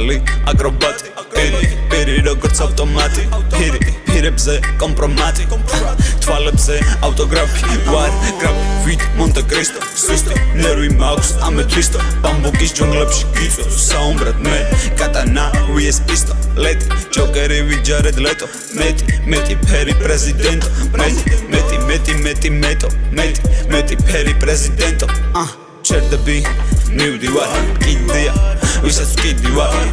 ახლი აკრობატი. პირი პირი როგორც ავტომატი. პირი პირებზე კომპრომატი. თვალებზე ავტოგრაფი. ვარ გრაფი ვით მონტე კრისტო. სუსტი ნერვი მაქვს ამეთვისტო ბამბუკის ჯუნგლებში გიწევს საუმბრად მე. კატანა ვიეს პისტო. ლეტი ჯოკერი ვიჯარედ ლეტო. მეტი მეტი ფერი პრეზიდენტო. მეტი მეტი მეტი მეტი მეტო. მეტი მეტი ფერი პრეზიდენტო. აა ჩერდები მივდივარ ვარ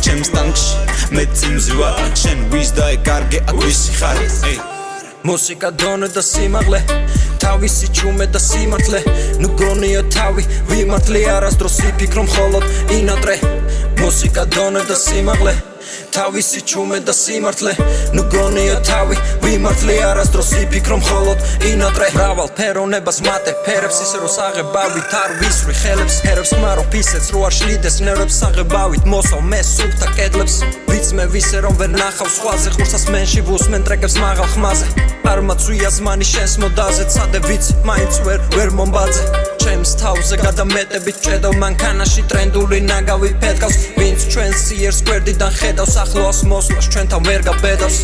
ჩემს ტანკში. მე წინზი ვარ შენ ვის და ეკარგე აქ ვისი ხარ. ეი მუსიკა დონე და სიმაღლე თავისი ჩუმე და სიმართლე. ნუ გონია თავი ვიმართლე არასდროს ვიფიქრო მხოლოდ ინატრე მუსიკა დონე და სიმაღლე თავისი ჩუმე და სიმართლე. ნუ გონია თავი ვიმართლე არასდროს ვიფიქრო მხოლოდ ინატრე. რავალ ფერონებას მატე ფერებს ისე რომ საღებავით არ ვისვრი. ხელებს ფერებს მარო ფისეც რო არ შლიდეს ნერვებს საღებავით. მოსავ მე სუფთა კედლებს ვიცმე ვისე რომ ვერ ნახავ სხვაზე. ხურსას მენში ვუსმენ ტრეკებს მაღალ ხმაზე. არ მაწვია ზმანი შენს მოდაზე ცადე ვიცი მაინც ვერ ვერ მომბაძე ჩემს თავზე გადამეტებით ჭედავ მანქანაში ტრენდული ნაგავი ფეთქავს ვინც ჩვენს სიერს გვერდიდან ხედავს ახლოს მოსვლას ჩვენთან ვერ გაბედავს